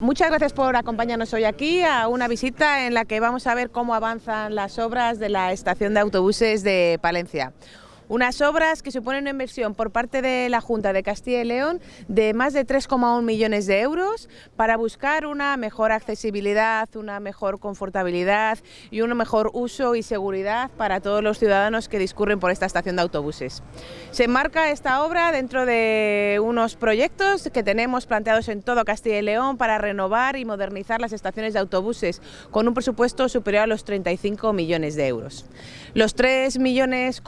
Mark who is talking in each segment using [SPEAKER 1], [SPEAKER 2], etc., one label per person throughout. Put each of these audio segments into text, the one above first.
[SPEAKER 1] Muchas gracias por acompañarnos hoy aquí a una visita en la que vamos a ver cómo avanzan las obras de la estación de autobuses de Palencia. Unas obras que suponen una inversión por parte de la Junta de Castilla y León de más de 3,1 millones de euros para buscar una mejor accesibilidad, una mejor confortabilidad y un mejor uso y seguridad para todos los ciudadanos que discurren por esta estación de autobuses. Se enmarca esta obra dentro de unos proyectos que tenemos planteados en todo Castilla y León para renovar y modernizar las estaciones de autobuses con un presupuesto superior a los 35 millones de euros. Los 3 millones,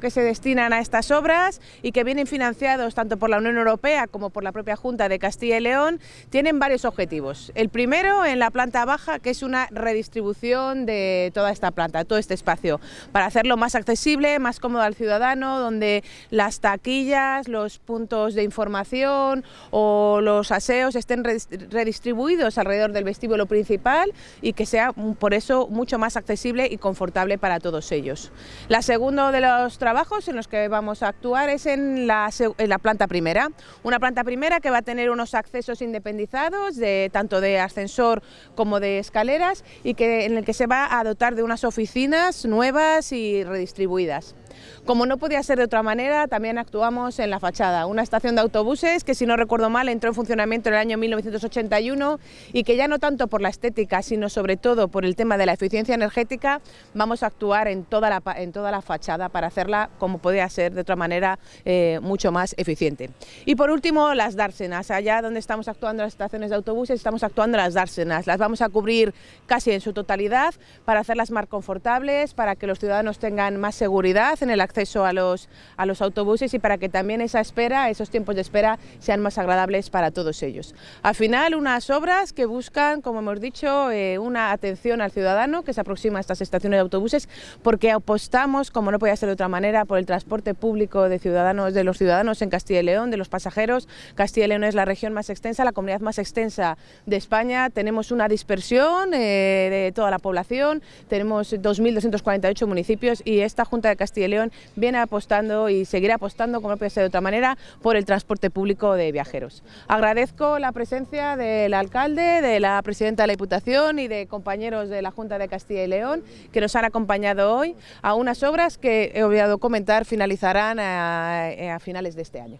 [SPEAKER 1] que que se destinan a estas obras y que vienen financiados tanto por la Unión Europea como por la propia Junta de Castilla y León, tienen varios objetivos. El primero en la planta baja, que es una redistribución de toda esta planta, todo este espacio, para hacerlo más accesible, más cómodo al ciudadano, donde las taquillas, los puntos de información o los aseos estén redistribuidos alrededor del vestíbulo principal y que sea por eso mucho más accesible y confortable para todos ellos. La segundo de los trabajos en los que vamos a actuar es en la, planta primera, una planta primera que va a tener unos accesos independizados, de, tanto de ascensor como de escaleras, y que, en el que se va a dotar de unas oficinas nuevas y redistribuidas. Como no podía ser de otra manera, también actuamos en la fachada, una estación de autobuses que si no recuerdo mal entró en funcionamiento en el año 1981 y que ya no tanto por la estética, sino sobre todo por el tema de la eficiencia energética, vamos a actuar en toda la, en toda la fachada para hacerla como podía ser de otra manera eh, mucho más eficiente. Y por último, las dársenas, allá donde estamos actuando las estaciones de autobuses, estamos actuando las dársenas, las vamos a cubrir casi en su totalidad para hacerlas más confortables, para que los ciudadanos tengan más seguridad el acceso a los, a los autobuses y para que también esa espera, esos tiempos de espera sean más agradables para todos ellos. Al final, unas obras que buscan, como hemos dicho, eh, una atención al ciudadano que se aproxima a estas estaciones de autobuses porque apostamos, como no podía ser de otra manera, por el transporte público de ciudadanos, de los ciudadanos en Castilla y León, de los pasajeros. Castilla y León es la región más extensa, la comunidad más extensa de España. Tenemos una dispersión eh, de toda la población, tenemos 2.248 municipios y esta Junta de Castilla y Viene apostando y seguirá apostando, como no puede ser de otra manera, por el transporte público de viajeros. Agradezco la presencia del alcalde, de la presidenta de la Diputación y de compañeros de la Junta de Castilla y León que nos han acompañado hoy a unas obras que he olvidado comentar finalizarán a finales de este año.